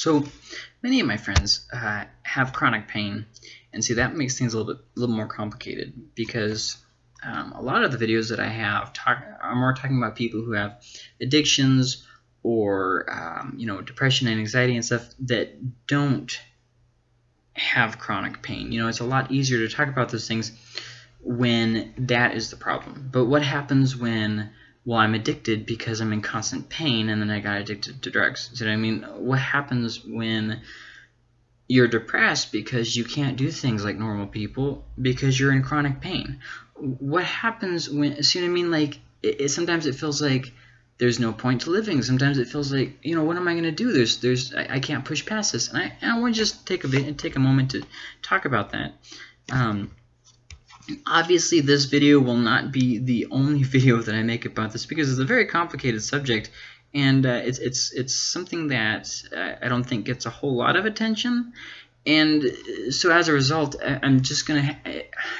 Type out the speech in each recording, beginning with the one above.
So many of my friends uh, have chronic pain, and see that makes things a little bit a little more complicated because um, a lot of the videos that I have talk are more talking about people who have addictions or um, you know depression and anxiety and stuff that don't have chronic pain. You know, it's a lot easier to talk about those things when that is the problem. But what happens when well, I'm addicted because I'm in constant pain and then I got addicted to drugs. So I mean, what happens when you're depressed because you can't do things like normal people because you're in chronic pain? What happens when, see what I mean? Like, it, it, sometimes it feels like there's no point to living. Sometimes it feels like, you know, what am I going to do? There's, there's, I, I, can't push past this. And I, I want to just take a, bit and take a moment to talk about that. Um, Obviously, this video will not be the only video that I make about this because it's a very complicated subject, and uh, it's it's it's something that uh, I don't think gets a whole lot of attention. And uh, so as a result, I'm just gonna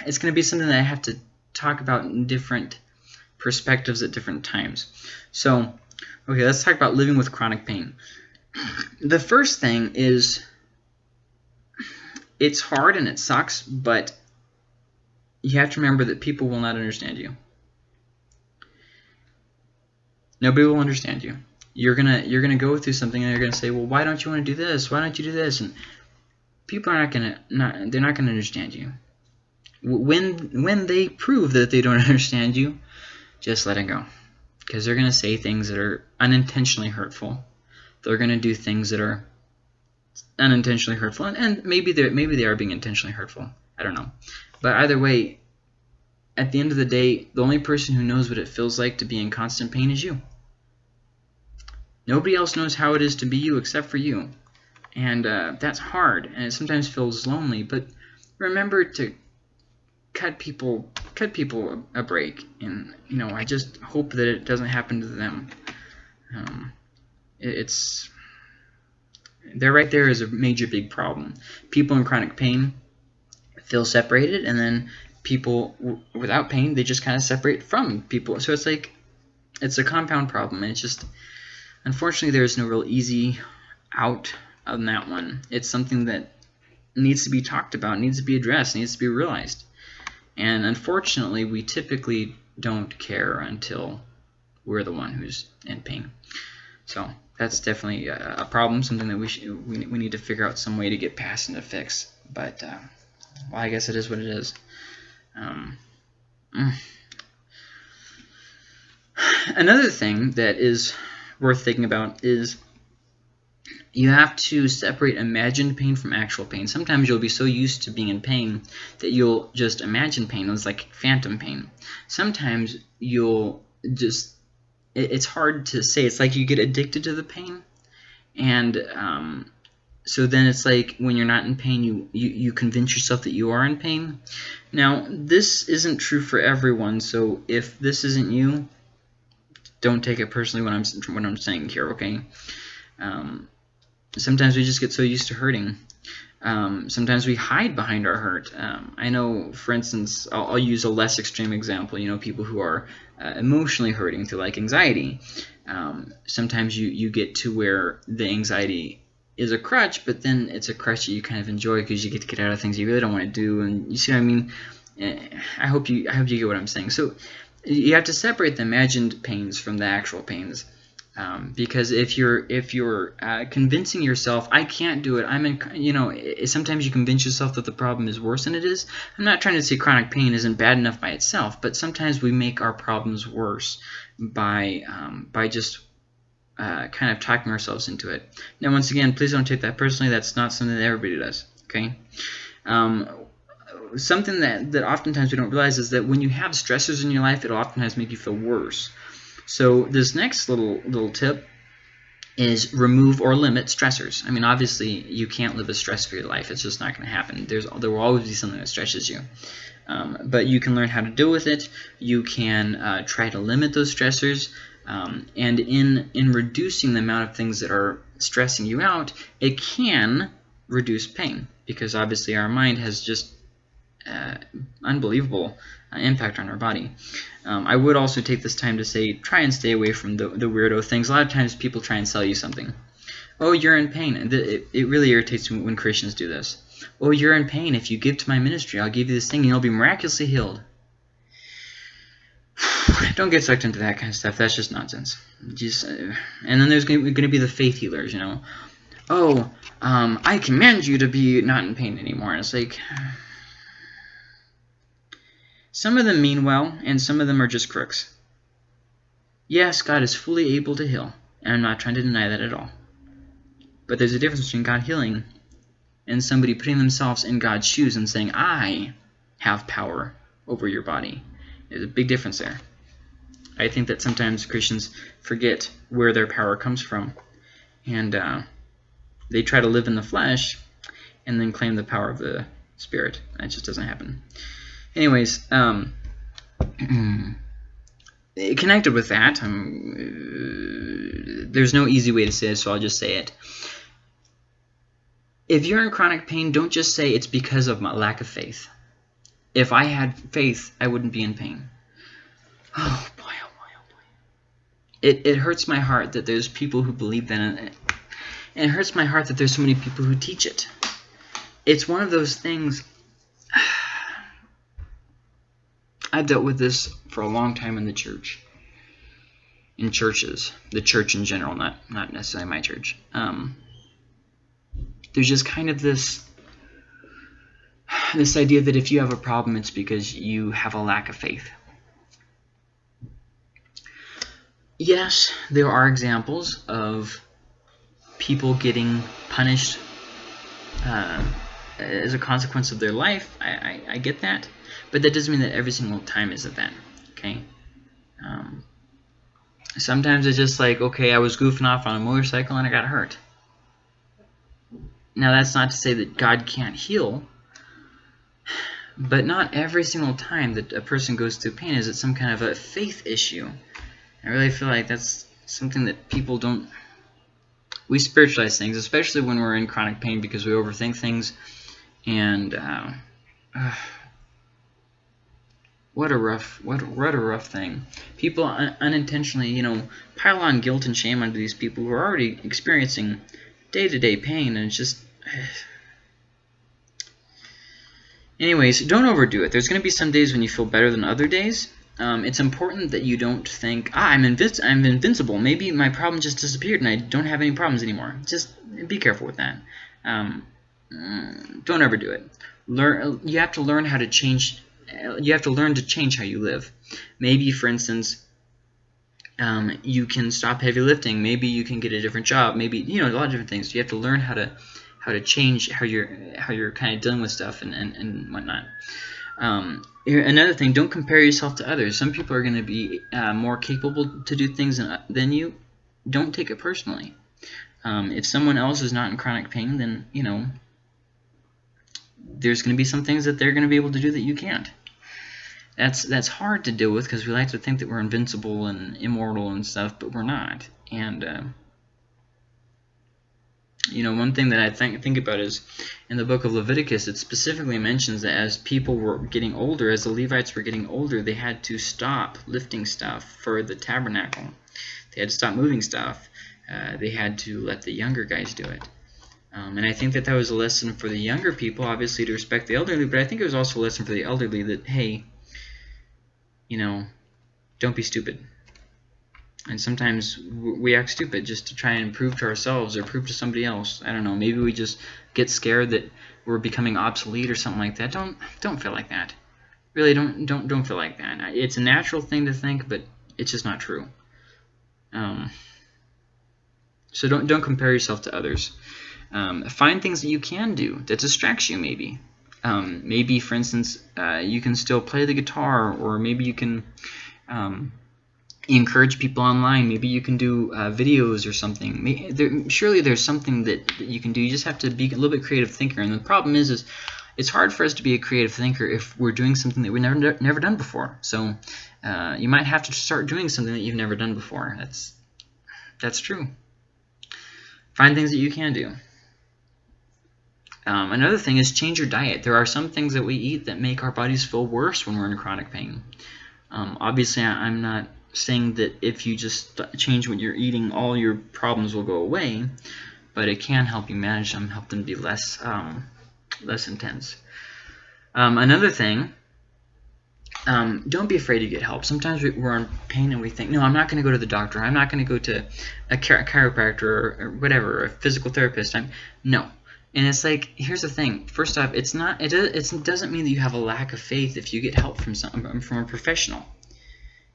it's gonna be something that I have to talk about in different perspectives at different times. So, okay, let's talk about living with chronic pain. The first thing is it's hard and it sucks, but you have to remember that people will not understand you. Nobody will understand you. You're gonna you're gonna go through something and you're gonna say, well, why don't you want to do this? Why don't you do this? And people are not gonna not they're not gonna understand you. When when they prove that they don't understand you, just let it go, because they're gonna say things that are unintentionally hurtful. They're gonna do things that are unintentionally hurtful, and, and maybe they maybe they are being intentionally hurtful. I don't know. But either way, at the end of the day, the only person who knows what it feels like to be in constant pain is you. Nobody else knows how it is to be you except for you. And uh, that's hard, and it sometimes feels lonely. But remember to cut people cut people a, break. And you know, I just hope that it doesn't happen to them. Um, it, it's there right there is a major big problem. People in chronic pain feel separated, and then people without pain, they just kind of separate from people. So it's like, it's a compound problem. And it's just, unfortunately, there's no real easy out on that one. It's something that needs to be talked about, needs to be addressed, needs to be realized. And unfortunately, we typically don't care until we're the one who's in pain. So that's definitely a, problem, something that we, should, we, we need to figure out some way to get past and to fix. But uh, well, I guess it is what it is. Um, mm. Another thing that is worth thinking about is you have to separate imagined pain from actual pain. Sometimes you'll be so used to being in pain that you'll just imagine pain. It's like phantom pain. Sometimes you'll just, it's hard to say. It's like you get addicted to the pain. And um, so then it's like when you're not in pain, you, you, you convince yourself that you are in pain. Now, this isn't true for everyone, so if this isn't you, don't take it personally when I'm, what I'm saying here, okay? Um, sometimes we just get so used to hurting. Um, sometimes we hide behind our hurt. Um, I know, for instance, I'll, I'll, use a less extreme example. You know, people who are uh, emotionally hurting through like anxiety. Um, sometimes you, you get to where the anxiety is a crutch, but then it's a crutch that you kind of enjoy because you get to get out of things you really don't want to do, and you see what I mean. Eh, I hope you I hope you get what I'm saying. So you have to separate the imagined pains from the actual pains. Um, because if you're if you're uh, convincing yourself I can't do it I'm in you know sometimes you convince yourself that the problem is worse than it is I'm not trying to say chronic pain isn't bad enough by itself but sometimes we make our problems worse by um, by just uh, kind of talking ourselves into it. Now, once again, please don't take that personally. That's not something that everybody does. Okay. Um, something that, that oftentimes we don't realize is that when you have stressors in your life, it'll oftentimes make you feel worse. So this next little little tip is remove or limit stressors. I mean, obviously, you can't live a stress-free life. It's just not going to happen. There's There will always be something that stresses you. Um, but you can learn how to deal with it. You can uh, try to limit those stressors. Um, and in, in reducing the amount of things that are stressing you out, it can reduce pain because obviously our mind has just uh, unbelievable uh, impact on our body. Um, I would also take this time to say try and stay away from the, the weirdo things. A lot of times people try and sell you something. Oh, you're in pain. It, it really irritates me when Christians do this. Oh, you're in pain. If you give to my ministry, I'll give you this thing and you'll be miraculously healed. Don't get sucked into that kind of stuff. That's just nonsense. Just, uh, and then there's going to be the faith healers, you know. Oh, um, I command you to be not in pain anymore. And it's like, some of them mean well, and some of them are just crooks. Yes, God is fully able to heal, and I'm not trying to deny that at all. But there's a difference between God healing and somebody putting themselves in God's shoes and saying, I have power over your body. There's a big difference there. I think that sometimes Christians forget where their power comes from. And uh, they try to live in the flesh and then claim the power of the Spirit. That just doesn't happen. Anyways, um, connected with that, uh, there's no easy way to say it, so I'll just say it. If you're in chronic pain, don't just say it's because of my lack of faith. If I had faith, I wouldn't be in pain. Oh. It, it hurts my heart that there's people who believe that, and it, and it hurts my heart that there's so many people who teach it. It's one of those things. I've dealt with this for a long time in the church. In churches. The church in general, not, not necessarily my church. Um, there's just kind of this this idea that if you have a problem, it's because you have a lack of faith. Yes, there are examples of people getting punished uh, as a consequence of their life. I, I, I, get that. But that doesn't mean that every single time is that. Okay? Um, sometimes it's just like, okay, I was goofing off on a motorcycle and I got hurt. Now, that's not to say that God can't heal, but not every single time that a person goes through pain is it some kind of a faith issue. I really feel like that's something that people don't... We spiritualize things, especially when we're in chronic pain because we overthink things. And uh, uh, what a rough, what, what a rough thing. People un unintentionally, you know, pile on guilt and shame onto these people who are already experiencing day-to-day -day pain, and it's just Anyways, don't overdo it. There's going to be some days when you feel better than other days. Um, it's important that you don't think, ah, I'm, I'm invincible. Maybe my problem just disappeared and I don't have any problems anymore. Just be careful with that. Um, mm, don't overdo it. Learn. You have to learn how to change. You have to learn to change how you live. Maybe, for instance, um, you can stop heavy lifting. Maybe you can get a different job. Maybe you know a lot of different things. You have to learn how to how to change how you're how you're kind of dealing with stuff and and, and whatnot. Um, another thing, don't compare yourself to others. Some people are going to be uh, more capable to do things than, than you. Don't take it personally. Um, if someone else is not in chronic pain, then you know there's going to be some things that they're going to be able to do that you can't. That's that's hard to deal with because we like to think that we're invincible and immortal and stuff, but we're not. And uh, you know, one thing that I think think about is in the book of Leviticus, it specifically mentions that as people were getting older, as the Levites were getting older, they had to stop lifting stuff for the tabernacle. They had to stop moving stuff. Uh, they had to let the younger guys do it. Um, and I think that that was a lesson for the younger people, obviously, to respect the elderly, but I think it was also a lesson for the elderly that, hey, you know, don't be stupid. And sometimes we act stupid just to try and prove to ourselves or prove to somebody else. I don't know. Maybe we just get scared that we're becoming obsolete or something like that. Don't don't feel like that. Really, don't don't don't feel like that. It's a natural thing to think, but it's just not true. Um, so don't don't compare yourself to others. Um, find things that you can do that distracts you. Maybe, um, maybe for instance, uh, you can still play the guitar, or maybe you can. Um, encourage people online. Maybe you can do uh, videos or something. Maybe, there, surely there's something that, that, you can do. You just have to be a little bit creative thinker. And the problem is, is it's hard for us to be a creative thinker if we're doing something that we've never never done before. So uh, you might have to start doing something that you've never done before. That's that's true. Find things that you can do. Um, another thing is change your diet. There are some things that we eat that make our bodies feel worse when we're in chronic pain. Um, obviously, I'm not saying that if you just change what you're eating, all your problems will go away. but it can help you manage them, help them be less um, less intense. Um, another thing, um, don't be afraid to get help. Sometimes we're in pain and we think, no, I'm not going to go to the doctor. I'm not going to go to a, chiropractor or, or, whatever, a physical therapist. I'm no. And it's like, here's the thing. First off, it's not. It, it doesn't mean that you have a lack of faith if you get help from some from a professional,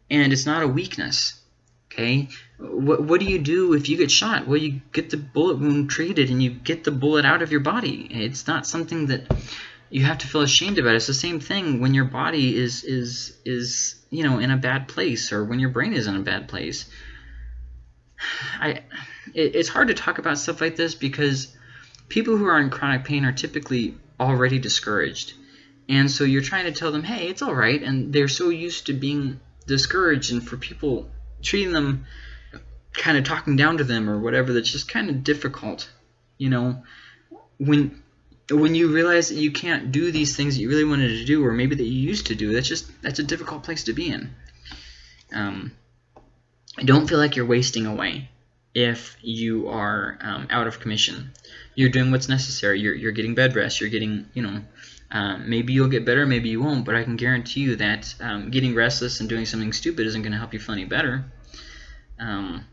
and it's not a weakness. Okay, what, what do you do if you get shot? Well, you get the bullet wound treated and you get the bullet out of your body. It's not something that you have to feel ashamed about. It's the same thing when your body is is is you know in a bad place or when your brain is in a bad place. I it, it's hard to talk about stuff like this because people who are in chronic pain are typically already discouraged. And so you're trying to tell them, hey, it's all right. And they're so used to being discouraged and for people treating them kind of talking down to them or whatever that's just kind of difficult you know? When when you realize that you can't do these things that you really wanted to do or maybe that you used to do that's just that's a difficult place to be in. Um, don't feel like you're wasting away if you are um, out of commission. You're doing what's necessary. You're, you're getting bed rest. You're getting you know um, maybe you'll get better, maybe you won't, but I can guarantee you that um, getting restless and doing something stupid isn't going to help you feel any better. Um,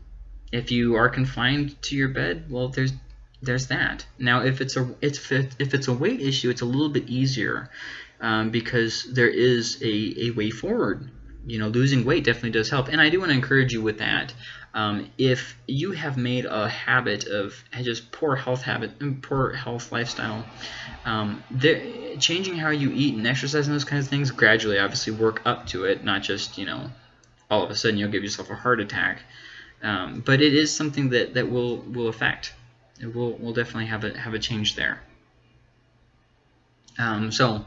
if you are confined to your bed, well, there's there's that. Now, if it's a it's if it's a weight issue, it's a little bit easier um, because there is a, a way forward. You know, losing weight definitely does help, and I do want to encourage you with that. Um, if you have made a habit of just poor health habit, and poor health lifestyle, um, changing how you eat and exercise and those kinds of things gradually, obviously, work up to it, not just you know, all of a sudden you'll give yourself a heart attack. Um, but it is something that that will will affect. It will will definitely have a have a change there. Um, so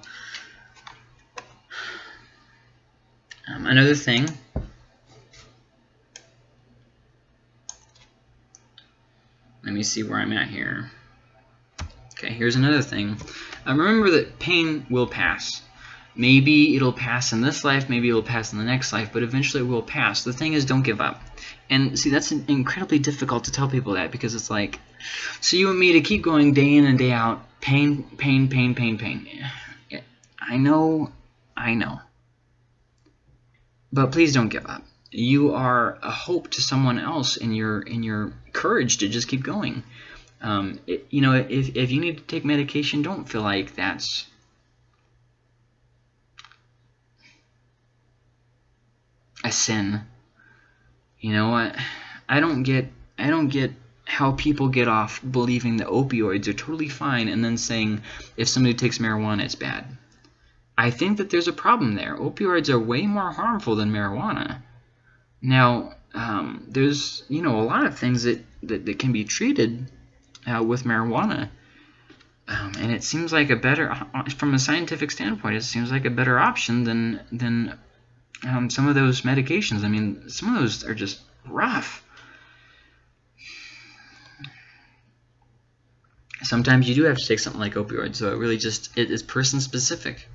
um, another thing Let me see where I'm at here. Okay, here's another thing. Uh, remember that pain will pass. Maybe it'll pass in this life, maybe it'll pass in the next life, but eventually it will pass. The thing is, don't give up. And see, that's incredibly difficult to tell people that because it's like, so you want me to keep going day in and day out, pain, pain, pain, pain, pain. I know, I know. But please don't give up you are a hope to someone else in your in your courage to just keep going. Um, it, you know, if, if you need to take medication, don't feel like that's a sin. You know what? I don't get I don't get how people get off believing that opioids are totally fine and then saying if somebody takes marijuana it's bad. I think that there's a problem there. Opioids are way more harmful than marijuana. Now, um, there's you know a lot of things that, that, that can be treated uh, with marijuana. Um, and it seems like a better, uh, from a scientific standpoint, it seems like a better option than than um, some of those medications. I mean, some of those are just rough. Sometimes you do have to take something like opioids, so it really just it is person specific.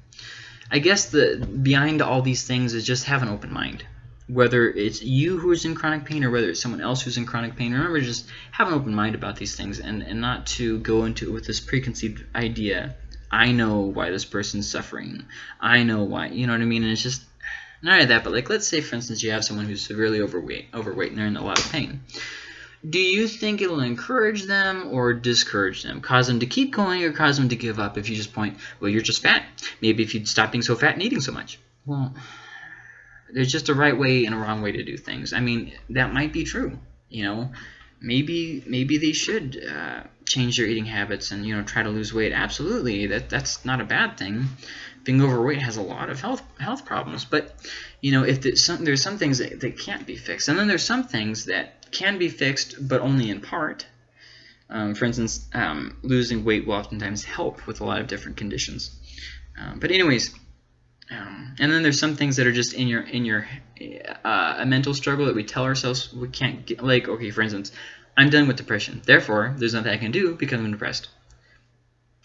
I guess the behind all these things is just have an open mind whether it's you who is in chronic pain or whether it's someone else who's in chronic pain, remember just have an open mind about these things and, and not to go into it with this preconceived idea. I know why this person's suffering. I know why. You know what I mean? And it's just not only that, but like let's say for instance you have someone who's severely overweight, overweight and they're in a lot of pain. Do you think it'll encourage them or discourage them? Cause them to keep going or cause them to give up if you just point, well, you're just fat. Maybe if you'd stop being so fat and eating so much. Well, there's just a right way and a wrong way to do things. I mean, that might be true. You know, maybe maybe they should uh, change their eating habits and you know try to lose weight. Absolutely, that that's not a bad thing. Being overweight has a lot of health health problems, but you know if there's some, there's some things that, that can't be fixed, and then there's some things that can be fixed, but only in part. Um, for instance, um, losing weight will oftentimes help with a lot of different conditions. Um, but anyways, um, and then there's some things that are just in your in your uh, a mental struggle that we tell ourselves we can't get. Like, okay, for instance, I'm done with depression. Therefore, there's nothing I can do because I'm depressed.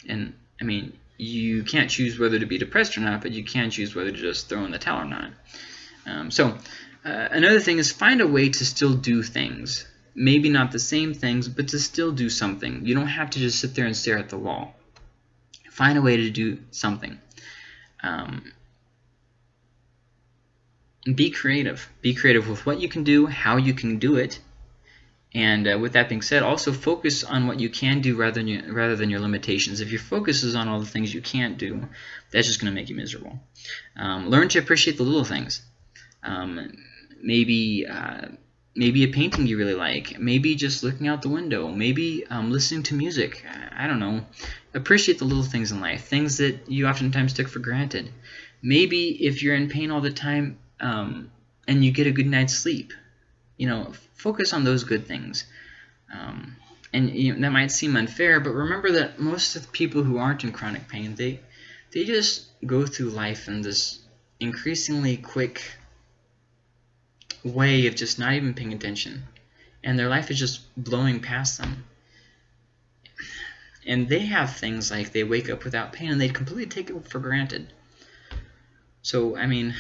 And I mean, you can't choose whether to be depressed or not, but you can choose whether to just throw in the towel or not. Um, so uh, another thing is find a way to still do things. maybe not the same things, but to still do something. You don't have to just sit there and stare at the wall. Find a way to do something. Um, be creative. Be creative with what you can do, how you can do it, and uh, with that being said, also focus on what you can do rather than, rather than your limitations. If your focus is on all the things you can't do, that's just going to make you miserable. Um, learn to appreciate the little things. Um, maybe uh, maybe a painting you really like. Maybe just looking out the window. Maybe um, listening to music. I don't know. Appreciate the little things in life. Things that you oftentimes took for granted. Maybe if you're in pain all the time um, and you get a good night's sleep you know, focus on those good things. Um, and you know, that might seem unfair, but remember that most of the people who aren't in chronic pain, they they just go through life in this increasingly quick way of just not even paying attention. And their life is just blowing past them. And they have things like they wake up without pain and they completely take it for granted. So, I mean,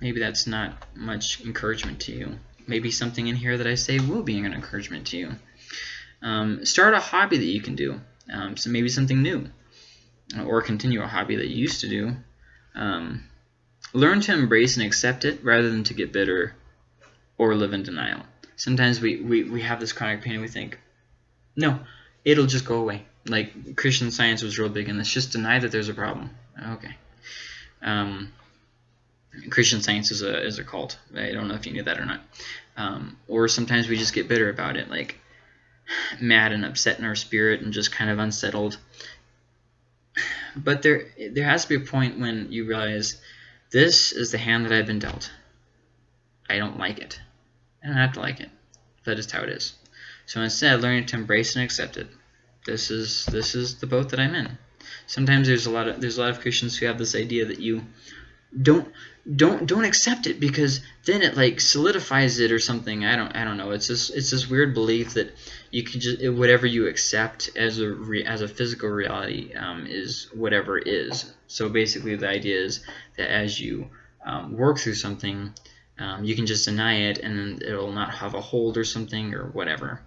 maybe that's not much encouragement to you maybe something in here that I say will be an encouragement to you. Um, start a hobby that you can do, um, so maybe something new, or continue a hobby that you used to do. Um, learn to embrace and accept it rather than to get bitter or live in denial. Sometimes we, we, we have this chronic pain and we think, no, it'll just go away. Like Christian science was real big in this. Just deny that there's a problem. Okay. Um, Christian Science is a is a cult. I don't know if you knew that or not. Um, or sometimes we just get bitter about it, like mad and upset in our spirit and just kind of unsettled. But there there has to be a point when you realize this is the hand that I've been dealt. I don't like it. I don't have to like it. That is how it is. So instead, learning to embrace and accept it. This is this is the boat that I'm in. Sometimes there's a lot of there's a lot of Christians who have this idea that you don't don't don't accept it because then it like solidifies it or something. I don't I don't know. It's just it's this weird belief that you can just whatever you accept as a re, as a physical reality um, is whatever is. So basically, the idea is that as you um, work through something, um, you can just deny it and it'll not have a hold or something or whatever.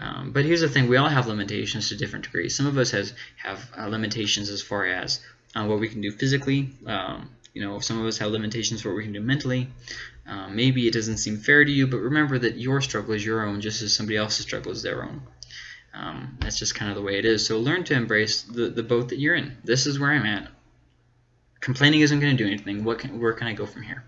Um, but here's the thing: we all have limitations to different degrees. Some of us has have uh, limitations as far as uh, what we can do physically. Um, you know, some of us have limitations for what we can do mentally. Um, maybe it doesn't seem fair to you, but remember that your struggle is your own just as somebody else's struggle is their own. Um, that's just kind of the way it is. So learn to embrace the, the boat that you're in. This is where I'm at. Complaining isn't going to do anything. What can, where can I go from here?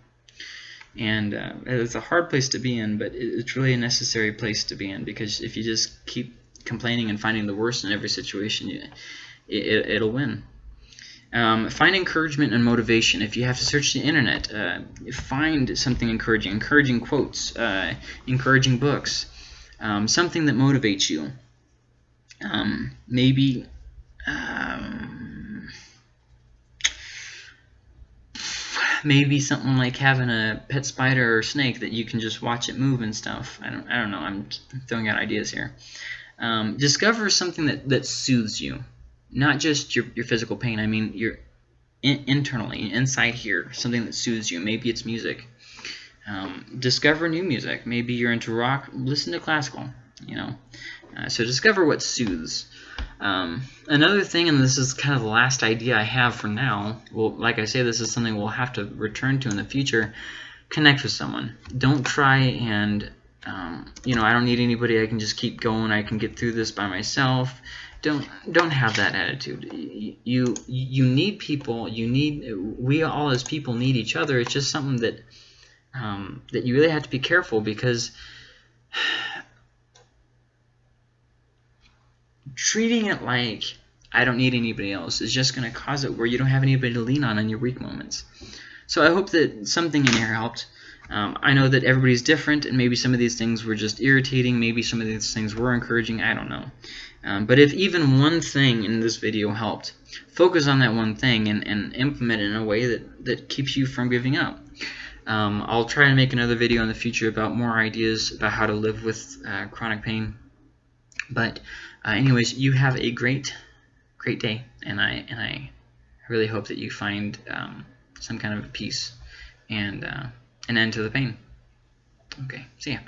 And uh, it's a hard place to be in, but it's really a necessary place to be in because if you just keep complaining and finding the worst in every situation, you, it, it'll win. Um, find encouragement and motivation. If you have to search the internet, uh, find something encouraging, encouraging quotes, uh, encouraging books, um, something that motivates you. Um, maybe um, maybe something like having a pet spider or snake that you can just watch it move and stuff. I don't, I don't know. I'm throwing out ideas here. Um, discover something that, that soothes you not just your, your physical pain. I mean, your in, internally, inside here, something that soothes you. Maybe it's music. Um, discover new music. Maybe you're into rock. Listen to classical. You know, uh, so discover what soothes. Um, another thing, and this is kind of the last idea I have for now. Well, like I say, this is something we'll have to return to in the future. Connect with someone. Don't try and um, you know, I don't need anybody. I can just keep going. I can get through this by myself don't don't have that attitude. You you need people you need we all as people need each other. It's just something that um, that you really have to be careful because treating it like I don't need anybody else is just going to cause it where you don't have anybody to lean on in your weak moments. So I hope that something in here helped. Um, I know that everybody's different and maybe some of these things were just irritating maybe some of these things were encouraging I don't know um, but if even one thing in this video helped, focus on that one thing and, and implement it in a way that, that keeps you from giving up. Um, I'll try to make another video in the future about more ideas about how to live with uh, chronic pain. But uh, anyways, you have a great, great day, and I and I really hope that you find um, some kind of peace and uh, an end to the pain. Okay, see ya.